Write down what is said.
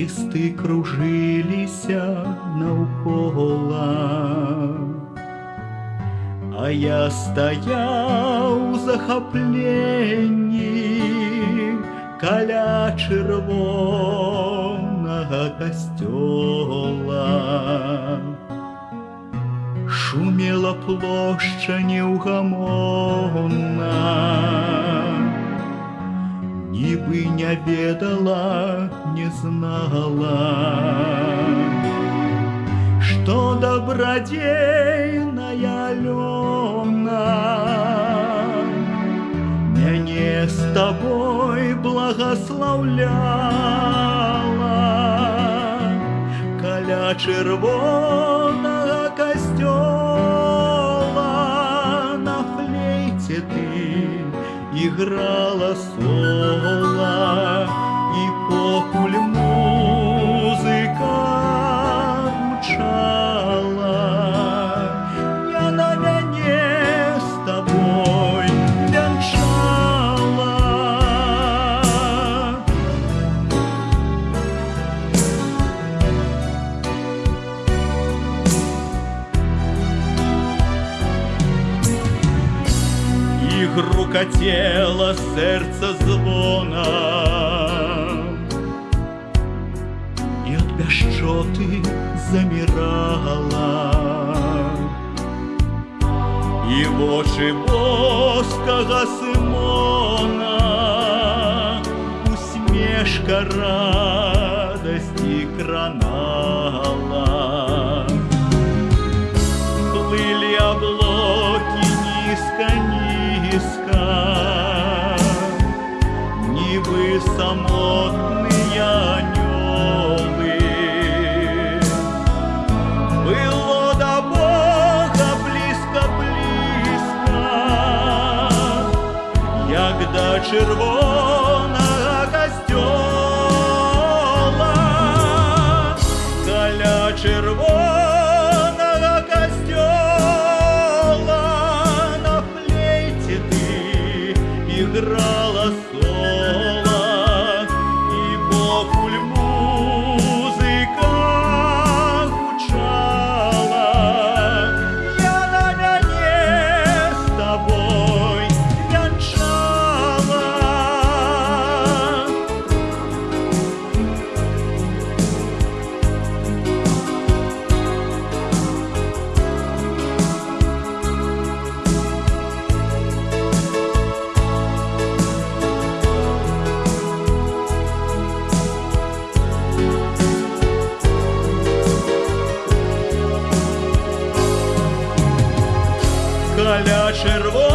лісты кружыліся наўкола. А я стаяў у захапленні каля чырвонага касцёла. Шумела плошча неўгамонна, Нібы не ведала, не знала, Што дабрадзейная Алёна Мяне з табой благословляла. Каля чырвонага играла соло і покуль музыка і грукатела серце звона. І от пяшчоты замірала. І вочы воскага Сымона усмешка радасці кранала. Нивы самотные. Было до Бога близко-близко, Як до червонага Каля червона